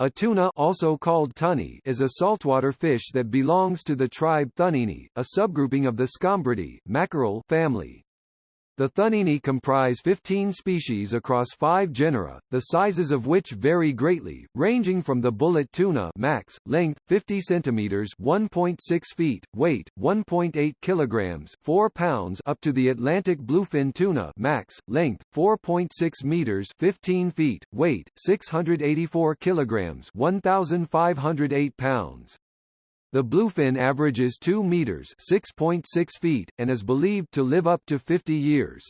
A tuna also called tunny is a saltwater fish that belongs to the tribe Thunnini, a subgrouping of the Scombridae mackerel family. The Thunnini comprise 15 species across five genera, the sizes of which vary greatly, ranging from the bullet tuna max, length, 50 cm 1.6 feet, weight, 1.8 kg 4 pounds up to the Atlantic bluefin tuna max, length, 4.6 meters 15 feet, weight, 684 kg 1,508 pounds. The bluefin averages 2 meters (6.6 feet) and is believed to live up to 50 years.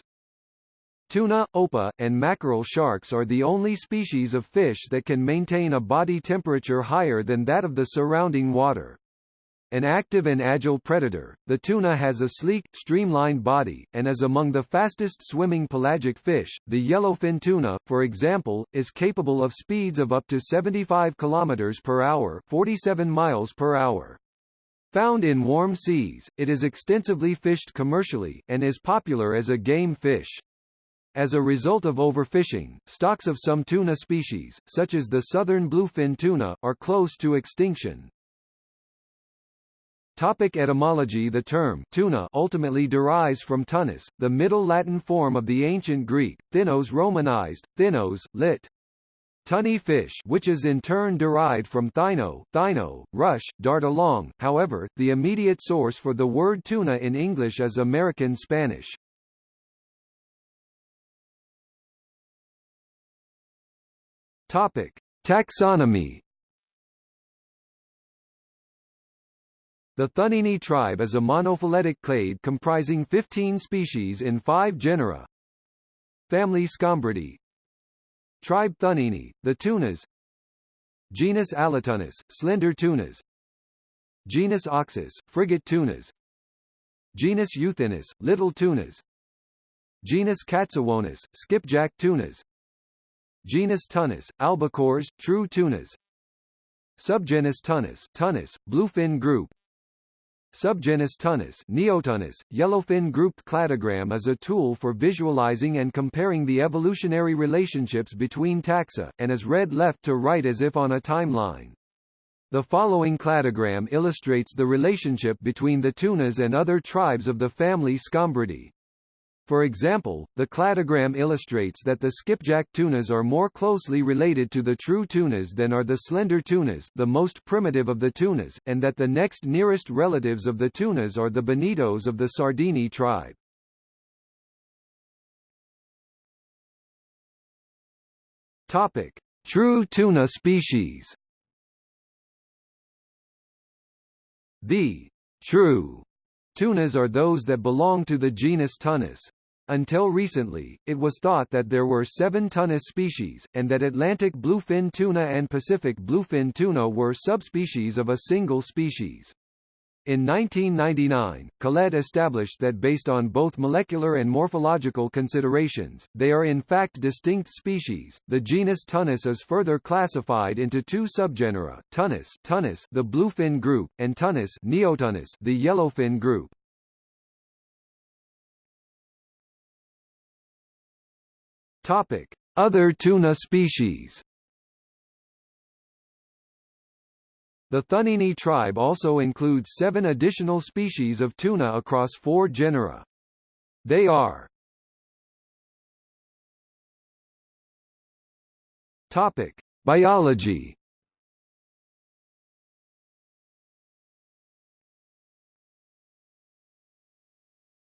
Tuna, opah, and mackerel sharks are the only species of fish that can maintain a body temperature higher than that of the surrounding water. An active and agile predator, the tuna has a sleek, streamlined body, and is among the fastest swimming pelagic fish. The yellowfin tuna, for example, is capable of speeds of up to 75 km per hour 47 miles per hour. Found in warm seas, it is extensively fished commercially, and is popular as a game fish. As a result of overfishing, stocks of some tuna species, such as the southern bluefin tuna, are close to extinction. Topic etymology The term tuna ultimately derives from thunnus, the Middle Latin form of the ancient Greek, thinnos romanized, thinnos, lit. Tunny fish which is in turn derived from thino, thino, rush, dart along, however, the immediate source for the word tuna in English is American Spanish. Topic. Taxonomy The Thunnini tribe is a monophyletic clade comprising 15 species in five genera. Family Scombridae. Tribe Thunnini, the tunas. Genus Allothunnus, slender tunas. Genus Auxis, frigate tunas. Genus Euthynnus, little tunas. Genus Katsuwonus, skipjack tunas. Genus Thunnus, albacores, true tunas. Subgenus Thunnus, Thunnus, bluefin group Subgenus Thunnus, Neothunnus, yellowfin-grouped cladogram is a tool for visualizing and comparing the evolutionary relationships between taxa, and is read left to right as if on a timeline. The following cladogram illustrates the relationship between the tunas and other tribes of the family Scombridae. For example, the cladogram illustrates that the skipjack tunas are more closely related to the true tunas than are the slender tunas the most primitive of the tunas, and that the next nearest relatives of the tunas are the bonitos of the Sardini tribe. Topic. True tuna species The true tunas are those that belong to the genus Thunnus. Until recently, it was thought that there were seven Thunnus species, and that Atlantic bluefin tuna and Pacific bluefin tuna were subspecies of a single species. In 1999, Collette established that based on both molecular and morphological considerations, they are in fact distinct species. The genus Thunnus is further classified into two subgenera: Thunnus, Thunnus, the bluefin group, and Thunnus, Neothunnus, the yellowfin group. Topic: Other tuna species. The Thunnini tribe also includes seven additional species of tuna across four genera. They are Topic: Biology.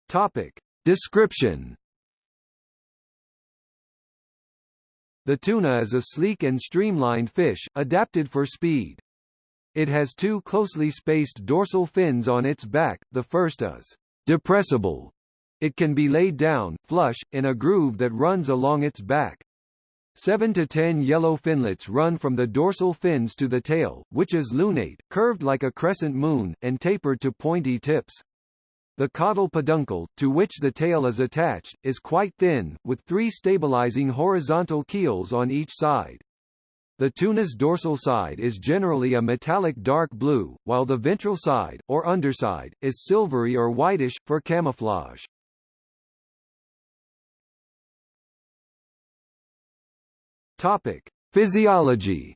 Topic: Description. The tuna is a sleek and streamlined fish, adapted for speed. It has two closely spaced dorsal fins on its back, the first is depressible. It can be laid down, flush, in a groove that runs along its back. Seven to ten yellow finlets run from the dorsal fins to the tail, which is lunate, curved like a crescent moon, and tapered to pointy tips. The caudal peduncle, to which the tail is attached, is quite thin, with three stabilizing horizontal keels on each side. The tuna's dorsal side is generally a metallic dark blue, while the ventral side, or underside, is silvery or whitish, for camouflage. Topic. Physiology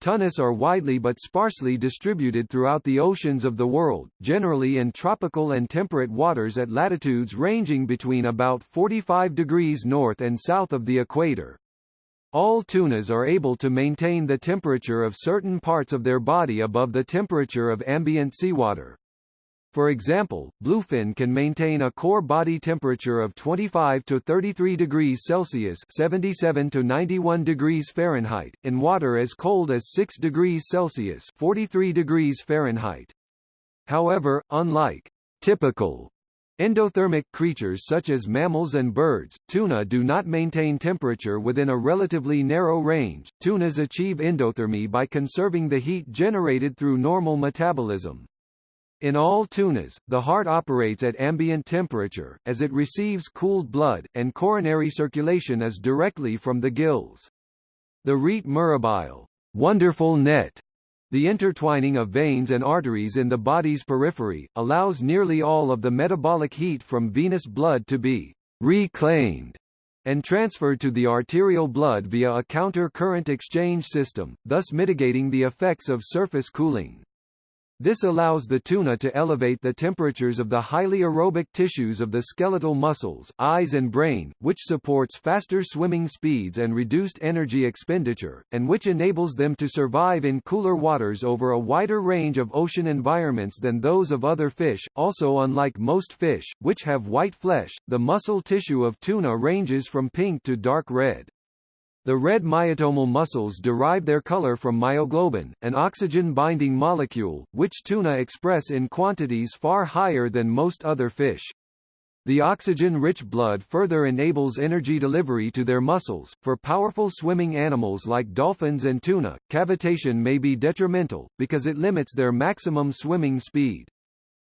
Tunnis are widely but sparsely distributed throughout the oceans of the world, generally in tropical and temperate waters at latitudes ranging between about 45 degrees north and south of the equator. All tunas are able to maintain the temperature of certain parts of their body above the temperature of ambient seawater. For example, bluefin can maintain a core body temperature of 25 to 33 degrees Celsius 77 to 91 degrees Fahrenheit, in water as cold as 6 degrees Celsius 43 degrees Fahrenheit. However, unlike typical endothermic creatures such as mammals and birds, tuna do not maintain temperature within a relatively narrow range. Tunas achieve endothermy by conserving the heat generated through normal metabolism. In all tunas, the heart operates at ambient temperature, as it receives cooled blood, and coronary circulation is directly from the gills. The rete mirabile wonderful net, the intertwining of veins and arteries in the body's periphery, allows nearly all of the metabolic heat from venous blood to be reclaimed and transferred to the arterial blood via a counter-current exchange system, thus mitigating the effects of surface cooling. This allows the tuna to elevate the temperatures of the highly aerobic tissues of the skeletal muscles, eyes and brain, which supports faster swimming speeds and reduced energy expenditure, and which enables them to survive in cooler waters over a wider range of ocean environments than those of other fish. Also unlike most fish, which have white flesh, the muscle tissue of tuna ranges from pink to dark red. The red myotomal muscles derive their color from myoglobin, an oxygen-binding molecule, which tuna express in quantities far higher than most other fish. The oxygen-rich blood further enables energy delivery to their muscles. For powerful swimming animals like dolphins and tuna, cavitation may be detrimental, because it limits their maximum swimming speed.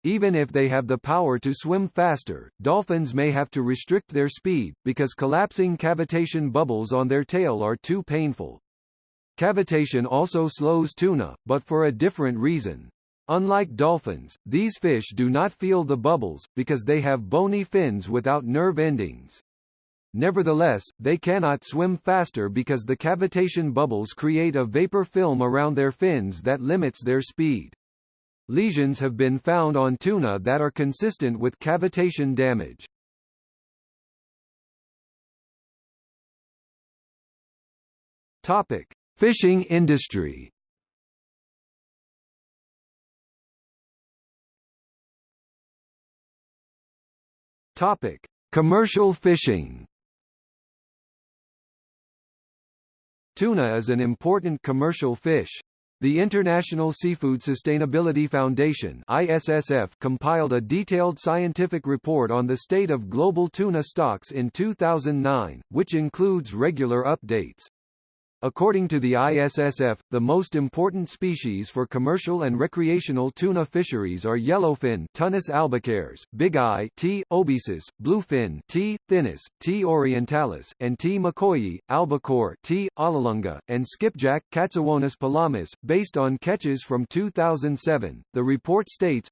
Even if they have the power to swim faster, dolphins may have to restrict their speed, because collapsing cavitation bubbles on their tail are too painful. Cavitation also slows tuna, but for a different reason. Unlike dolphins, these fish do not feel the bubbles, because they have bony fins without nerve endings. Nevertheless, they cannot swim faster because the cavitation bubbles create a vapor film around their fins that limits their speed. Lesions have been found on tuna that are consistent with cavitation damage. Topic: Fishing industry. Topic: Commercial fishing. Tuna is an important commercial fish, the International Seafood Sustainability Foundation ISSF compiled a detailed scientific report on the state of global tuna stocks in 2009, which includes regular updates. According to the ISSF, the most important species for commercial and recreational tuna fisheries are yellowfin Thunnus albacares, bigeye T. obesus, bluefin T. thynnus, T. orientalis, and T. maccoyii, albacore T. alalunga, and skipjack Katsuwonus pelamis. Based on catches from 2007, the report states,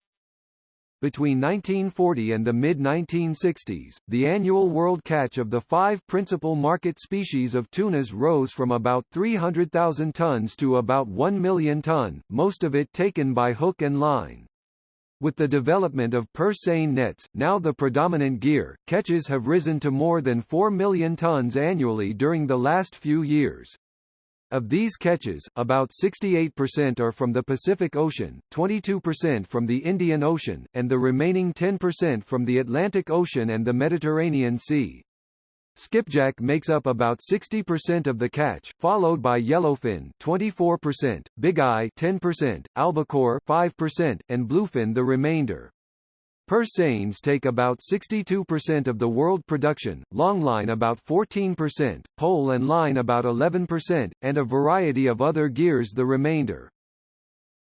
between 1940 and the mid-1960s, the annual world catch of the five principal market species of tunas rose from about 300,000 tons to about 1 million ton, most of it taken by hook and line. With the development of purse seine nets, now the predominant gear, catches have risen to more than 4 million tons annually during the last few years. Of these catches, about 68% are from the Pacific Ocean, 22% from the Indian Ocean, and the remaining 10% from the Atlantic Ocean and the Mediterranean Sea. Skipjack makes up about 60% of the catch, followed by yellowfin 24%, bigeye 10%, albacore 5%, and bluefin the remainder. Purse seines take about 62% of the world production, longline about 14%, pole and line about 11%, and a variety of other gears the remainder.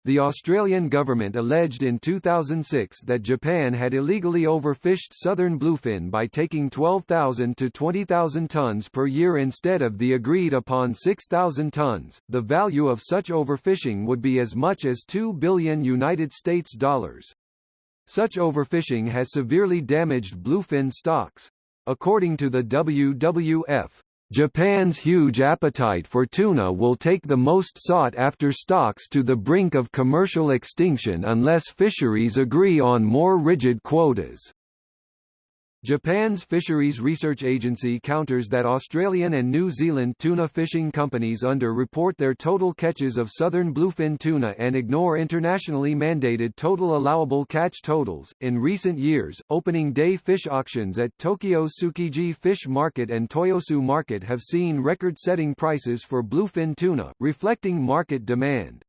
The Australian government alleged in 2006 that Japan had illegally overfished southern bluefin by taking 12,000 to 20,000 tons per year instead of the agreed upon 6,000 tons. The value of such overfishing would be as much as 2 billion United States dollars. Such overfishing has severely damaged bluefin stocks. According to the WWF, Japan's huge appetite for tuna will take the most sought-after stocks to the brink of commercial extinction unless fisheries agree on more rigid quotas. Japan's Fisheries Research Agency counters that Australian and New Zealand tuna fishing companies under-report their total catches of southern bluefin tuna and ignore internationally mandated total allowable catch totals. In recent years, opening day fish auctions at Tokyo's Tsukiji Fish Market and Toyosu Market have seen record-setting prices for bluefin tuna, reflecting market demand.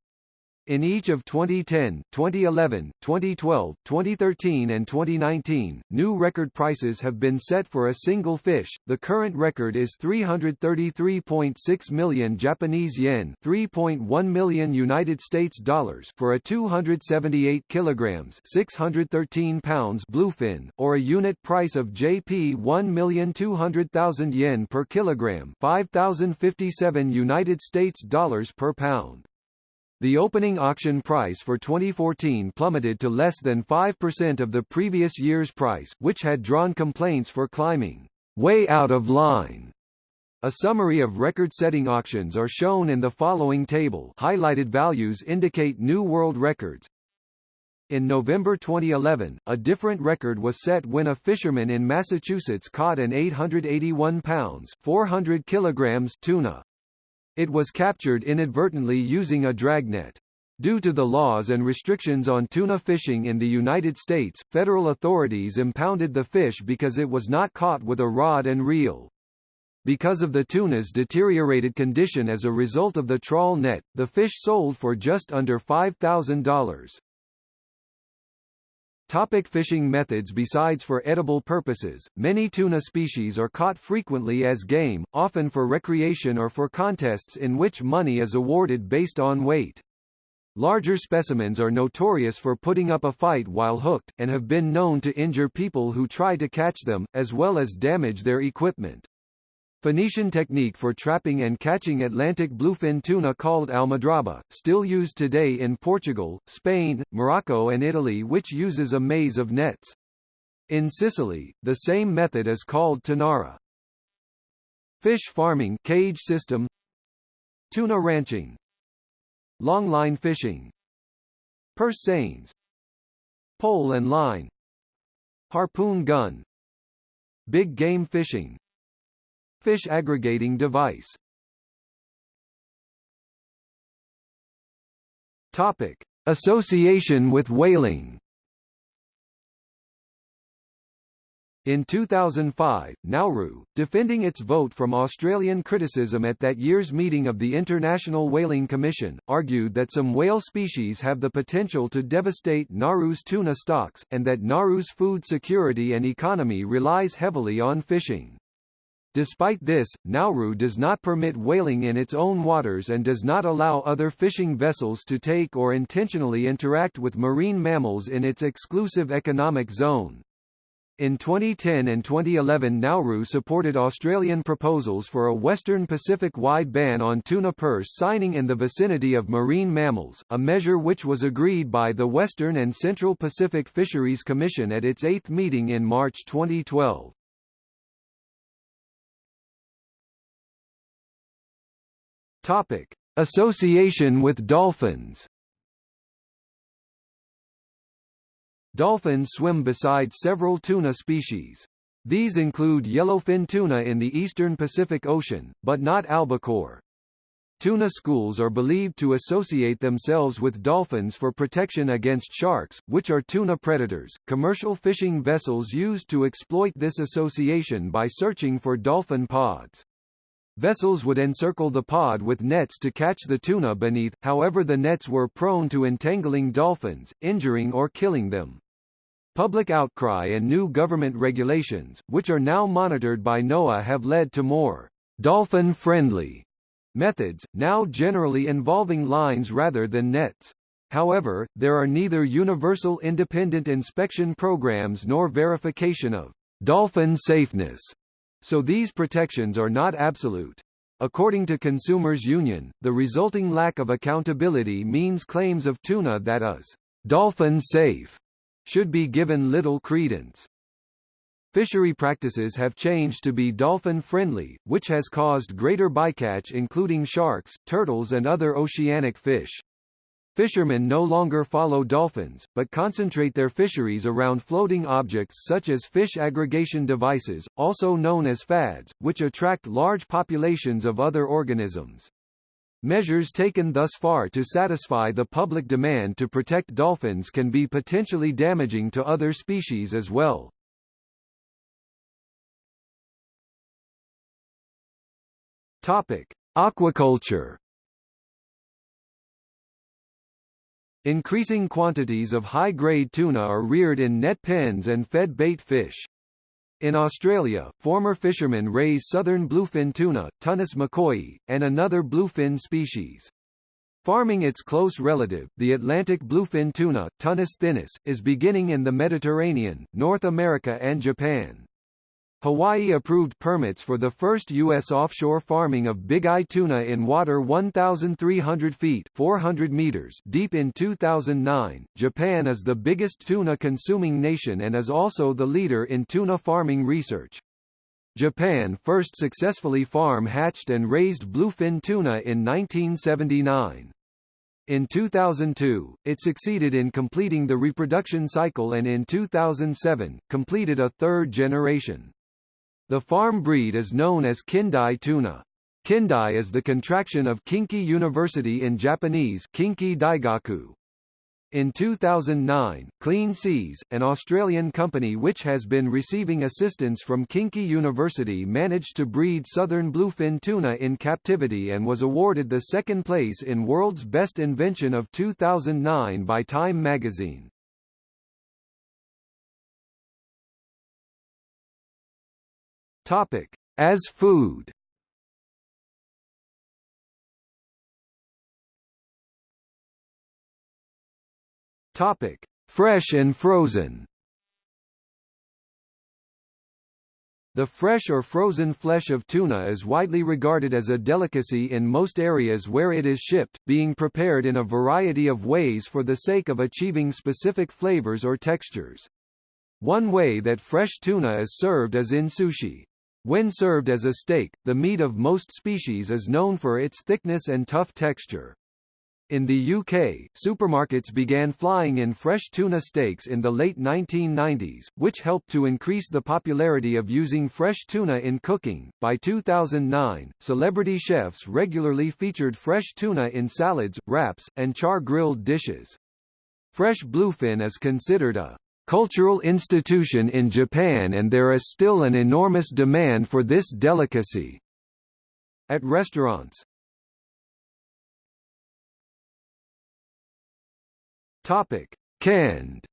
In each of 2010, 2011, 2012, 2013 and 2019, new record prices have been set for a single fish. The current record is 333.6 million Japanese yen, 3.1 million United States dollars for a 278 kilograms, 613 pounds bluefin, or a unit price of JP 1,200,000 yen per kilogram, 5,057 United States dollars per pound. The opening auction price for 2014 plummeted to less than 5% of the previous year's price, which had drawn complaints for climbing way out of line. A summary of record-setting auctions are shown in the following table highlighted values indicate new world records. In November 2011, a different record was set when a fisherman in Massachusetts caught an 881 pounds 400 kilograms tuna. It was captured inadvertently using a dragnet. Due to the laws and restrictions on tuna fishing in the United States, federal authorities impounded the fish because it was not caught with a rod and reel. Because of the tuna's deteriorated condition as a result of the trawl net, the fish sold for just under $5,000. Topic fishing methods Besides for edible purposes, many tuna species are caught frequently as game, often for recreation or for contests in which money is awarded based on weight. Larger specimens are notorious for putting up a fight while hooked, and have been known to injure people who try to catch them, as well as damage their equipment. Phoenician technique for trapping and catching Atlantic bluefin tuna called almadraba, still used today in Portugal, Spain, Morocco and Italy which uses a maze of nets. In Sicily, the same method is called tonnara. Fish farming cage system. Tuna ranching. Longline fishing. Purse seines. Pole and line. Harpoon gun. Big game fishing Fish aggregating device Topic. Association with whaling In 2005, Nauru, defending its vote from Australian criticism at that year's meeting of the International Whaling Commission, argued that some whale species have the potential to devastate Nauru's tuna stocks, and that Nauru's food security and economy relies heavily on fishing. Despite this, Nauru does not permit whaling in its own waters and does not allow other fishing vessels to take or intentionally interact with marine mammals in its exclusive economic zone. In 2010 and 2011 Nauru supported Australian proposals for a Western Pacific-wide ban on tuna purse seining in the vicinity of marine mammals, a measure which was agreed by the Western and Central Pacific Fisheries Commission at its eighth meeting in March 2012. Topic: Association with dolphins. Dolphins swim beside several tuna species. These include yellowfin tuna in the eastern Pacific Ocean, but not albacore. Tuna schools are believed to associate themselves with dolphins for protection against sharks, which are tuna predators. Commercial fishing vessels used to exploit this association by searching for dolphin pods. Vessels would encircle the pod with nets to catch the tuna beneath, however the nets were prone to entangling dolphins, injuring or killing them. Public outcry and new government regulations, which are now monitored by NOAA have led to more dolphin-friendly methods, now generally involving lines rather than nets. However, there are neither universal independent inspection programs nor verification of dolphin safeness so these protections are not absolute. According to Consumers Union, the resulting lack of accountability means claims of tuna that is dolphin safe should be given little credence. Fishery practices have changed to be dolphin-friendly, which has caused greater bycatch including sharks, turtles and other oceanic fish. Fishermen no longer follow dolphins, but concentrate their fisheries around floating objects such as fish aggregation devices, also known as FADs, which attract large populations of other organisms. Measures taken thus far to satisfy the public demand to protect dolphins can be potentially damaging to other species as well. Topic: Aquaculture. Increasing quantities of high-grade tuna are reared in net pens and fed bait fish. In Australia, former fishermen raise southern bluefin tuna, Thunnus maccoyii, and another bluefin species. Farming its close relative, the Atlantic bluefin tuna, Thunnus thynnus, is beginning in the Mediterranean, North America and Japan. Hawaii approved permits for the first U.S. offshore farming of big eye tuna in water 1,300 feet 400 meters deep in 2009. Japan is the biggest tuna-consuming nation and is also the leader in tuna farming research. Japan first successfully farm-hatched and raised bluefin tuna in 1979. In 2002, it succeeded in completing the reproduction cycle and in 2007, completed a third generation. The farm breed is known as Kindai tuna. Kindai is the contraction of Kinki University in Japanese Kinki Daigaku. In 2009, Clean Seas, an Australian company which has been receiving assistance from Kinki University managed to breed southern bluefin tuna in captivity and was awarded the second place in World's Best Invention of 2009 by Time magazine. Topic: As food. Topic: Fresh and frozen. The fresh or frozen flesh of tuna is widely regarded as a delicacy in most areas where it is shipped, being prepared in a variety of ways for the sake of achieving specific flavors or textures. One way that fresh tuna is served is in sushi. When served as a steak, the meat of most species is known for its thickness and tough texture. In the UK, supermarkets began flying in fresh tuna steaks in the late 1990s, which helped to increase the popularity of using fresh tuna in cooking. By 2009, celebrity chefs regularly featured fresh tuna in salads, wraps, and char-grilled dishes. Fresh bluefin is considered a cultural institution in Japan and there is still an enormous demand for this delicacy. At restaurants Topic. Canned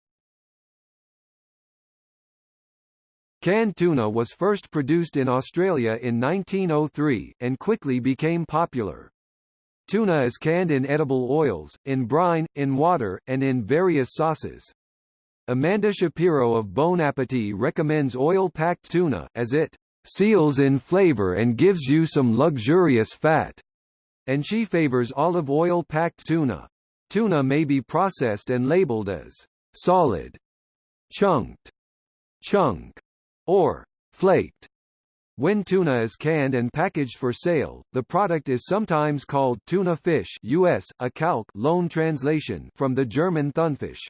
Canned tuna was first produced in Australia in 1903, and quickly became popular. Tuna is canned in edible oils, in brine, in water, and in various sauces. Amanda Shapiro of Bon Appetit recommends oil-packed tuna, as it seals in flavor and gives you some luxurious fat, and she favors olive oil-packed tuna. Tuna may be processed and labeled as solid, chunked, chunk, or flaked. When tuna is canned and packaged for sale, the product is sometimes called tuna fish US, a calque loan translation from the German Thunfisch.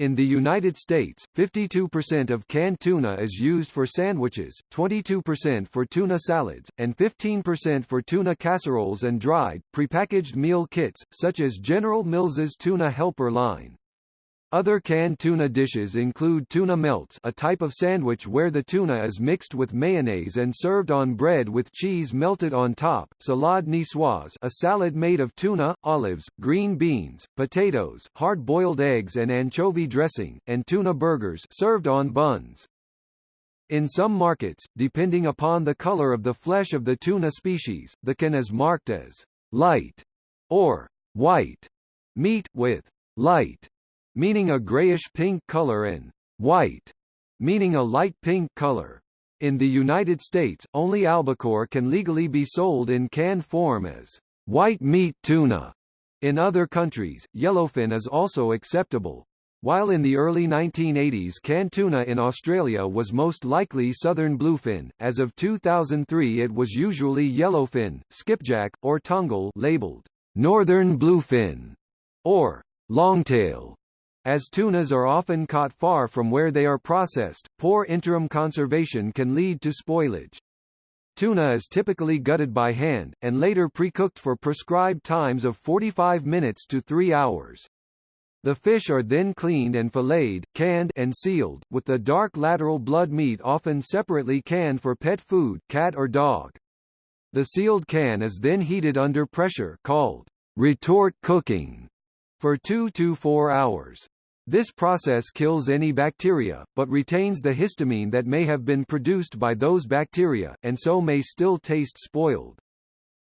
In the United States, 52% of canned tuna is used for sandwiches, 22% for tuna salads, and 15% for tuna casseroles and dried, prepackaged meal kits, such as General Mills's Tuna Helper line. Other canned tuna dishes include tuna melts a type of sandwich where the tuna is mixed with mayonnaise and served on bread with cheese melted on top, salade niçoise a salad made of tuna, olives, green beans, potatoes, hard-boiled eggs and anchovy dressing, and tuna burgers served on buns. In some markets, depending upon the color of the flesh of the tuna species, the can is marked as light or white meat with light meaning a grayish-pink color and white, meaning a light pink color. In the United States, only albacore can legally be sold in canned form as white meat tuna. In other countries, yellowfin is also acceptable. While in the early 1980s canned tuna in Australia was most likely southern bluefin, as of 2003 it was usually yellowfin, skipjack, or tongol labeled northern bluefin or longtail. As tunas are often caught far from where they are processed, poor interim conservation can lead to spoilage. Tuna is typically gutted by hand, and later pre-cooked for prescribed times of 45 minutes to 3 hours. The fish are then cleaned and filleted, canned and sealed, with the dark lateral blood meat often separately canned for pet food cat or dog. The sealed can is then heated under pressure called retort cooking for 2 to 4 hours. This process kills any bacteria, but retains the histamine that may have been produced by those bacteria, and so may still taste spoiled.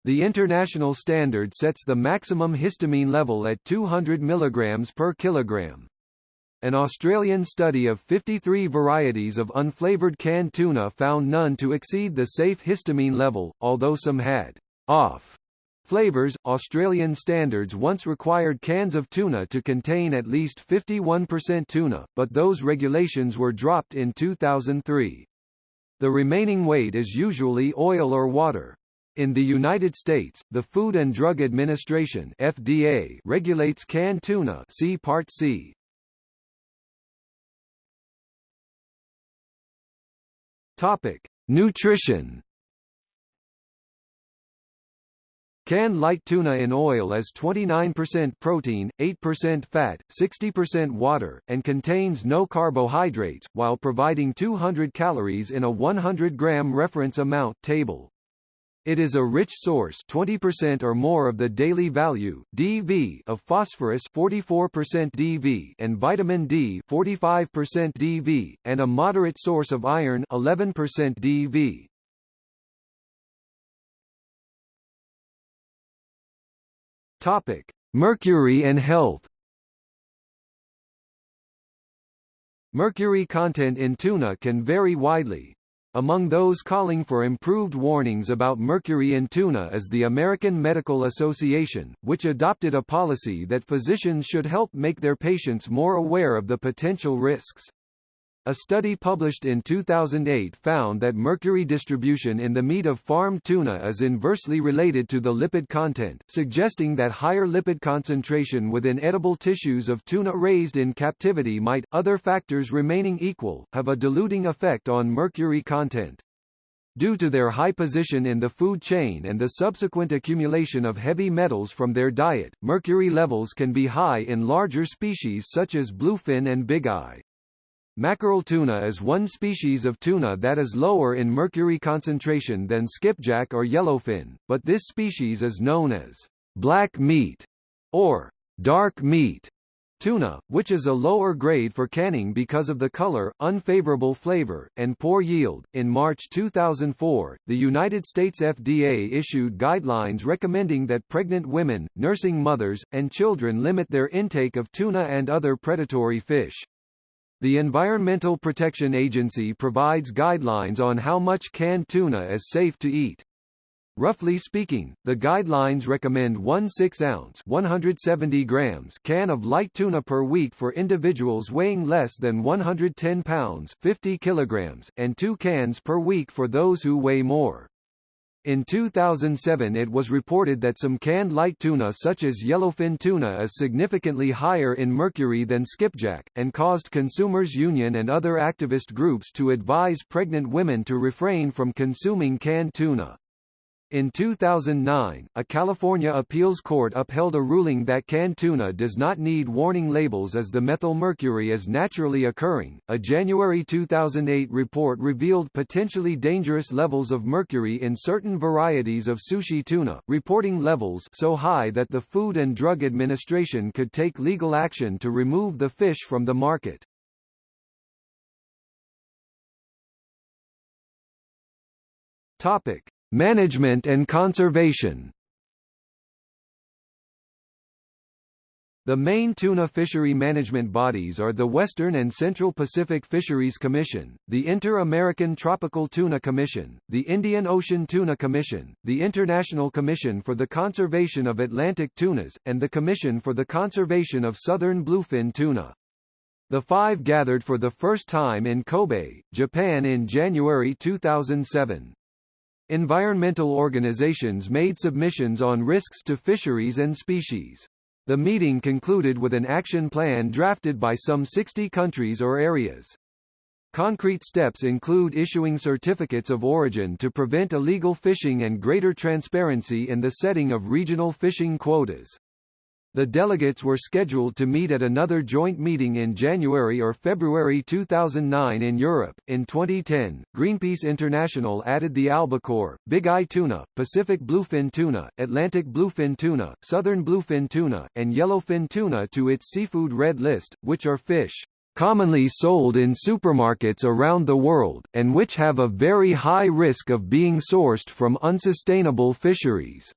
The international standard sets the maximum histamine level at 200 mg per kilogram. An Australian study of 53 varieties of unflavoured canned tuna found none to exceed the safe histamine level, although some had off flavors. Australian standards once required cans of tuna to contain at least 51% tuna, but those regulations were dropped in 2003. The remaining weight is usually oil or water. In the United States, the Food and Drug Administration FDA regulates canned tuna see Part C. Topic: Nutrition Canned light tuna in oil is 29% protein, 8% fat, 60% water, and contains no carbohydrates, while providing 200 calories in a 100-gram reference amount table. It is a rich source 20% or more of the daily value DV of phosphorus 44% DV and vitamin D 45% DV, and a moderate source of iron 11% DV. Topic: Mercury and health. Mercury content in tuna can vary widely. Among those calling for improved warnings about mercury in tuna is the American Medical Association, which adopted a policy that physicians should help make their patients more aware of the potential risks. A study published in 2008 found that mercury distribution in the meat of farmed tuna is inversely related to the lipid content, suggesting that higher lipid concentration within edible tissues of tuna raised in captivity might, other factors remaining equal, have a diluting effect on mercury content. Due to their high position in the food chain and the subsequent accumulation of heavy metals from their diet, mercury levels can be high in larger species such as bluefin and bigeye. Mackerel tuna is one species of tuna that is lower in mercury concentration than skipjack or yellowfin, but this species is known as black meat or dark meat tuna, which is a lower grade for canning because of the color, unfavorable flavor, and poor yield. In March 2004, the United States FDA issued guidelines recommending that pregnant women, nursing mothers, and children limit their intake of tuna and other predatory fish. The Environmental Protection Agency provides guidelines on how much canned tuna is safe to eat. Roughly speaking, the guidelines recommend one 6-ounce 170 grams can of light tuna per week for individuals weighing less than 110 pounds 50 kilograms, and two cans per week for those who weigh more. In 2007 it was reported that some canned light tuna such as yellowfin tuna is significantly higher in mercury than skipjack, and caused Consumers Union and other activist groups to advise pregnant women to refrain from consuming canned tuna. In 2009, a California appeals court upheld a ruling that canned tuna does not need warning labels as the methylmercury is naturally occurring. A January 2008 report revealed potentially dangerous levels of mercury in certain varieties of sushi tuna, reporting levels so high that the Food and Drug Administration could take legal action to remove the fish from the market. Topic: Management and conservation The main tuna fishery management bodies are the Western and Central Pacific Fisheries Commission, the Inter-American Tropical Tuna Commission, the Indian Ocean Tuna Commission, the International Commission for the Conservation of Atlantic Tunas, and the Commission for the Conservation of Southern Bluefin Tuna. The five gathered for the first time in Kobe, Japan in January 2007. Environmental organizations made submissions on risks to fisheries and species. The meeting concluded with an action plan drafted by some 60 countries or areas. Concrete steps include issuing certificates of origin to prevent illegal fishing and greater transparency in the setting of regional fishing quotas. The delegates were scheduled to meet at another joint meeting in January or February 2009 in Europe. In 2010, Greenpeace International added the albacore, big eye tuna, Pacific bluefin tuna, Atlantic bluefin tuna, southern bluefin tuna, and yellowfin tuna to its seafood red list, which are fish commonly sold in supermarkets around the world, and which have a very high risk of being sourced from unsustainable fisheries.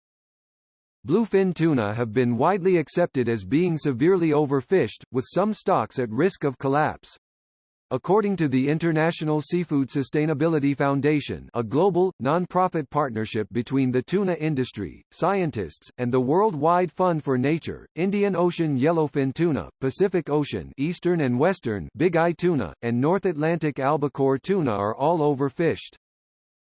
Bluefin tuna have been widely accepted as being severely overfished, with some stocks at risk of collapse. According to the International Seafood Sustainability Foundation a global, non-profit partnership between the tuna industry, scientists, and the Worldwide Fund for Nature, Indian Ocean yellowfin tuna, Pacific Ocean eastern and western big eye tuna, and North Atlantic albacore tuna are all overfished.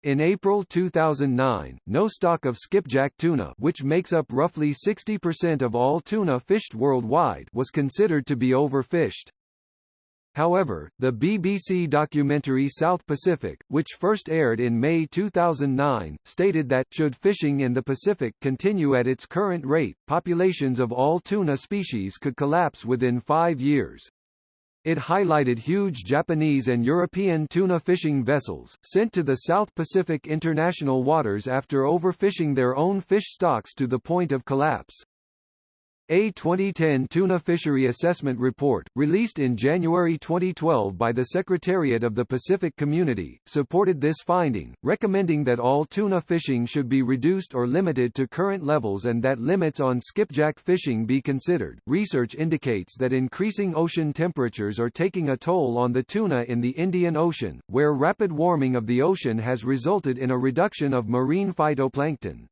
In April 2009, no stock of skipjack tuna which makes up roughly 60% of all tuna fished worldwide was considered to be overfished. However, the BBC documentary South Pacific, which first aired in May 2009, stated that, should fishing in the Pacific continue at its current rate, populations of all tuna species could collapse within five years. It highlighted huge Japanese and European tuna fishing vessels, sent to the South Pacific international waters after overfishing their own fish stocks to the point of collapse. A 2010 Tuna Fishery Assessment Report, released in January 2012 by the Secretariat of the Pacific Community, supported this finding, recommending that all tuna fishing should be reduced or limited to current levels and that limits on skipjack fishing be considered. Research indicates that increasing ocean temperatures are taking a toll on the tuna in the Indian Ocean, where rapid warming of the ocean has resulted in a reduction of marine phytoplankton.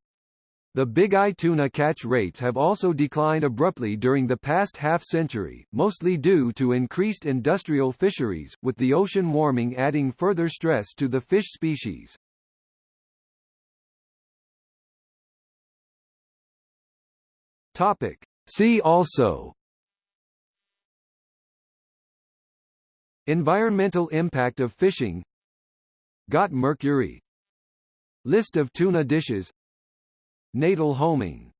The big eye tuna catch rates have also declined abruptly during the past half-century, mostly due to increased industrial fisheries, with the ocean warming adding further stress to the fish species. Topic. See also Environmental impact of fishing Got mercury List of tuna dishes Natal homing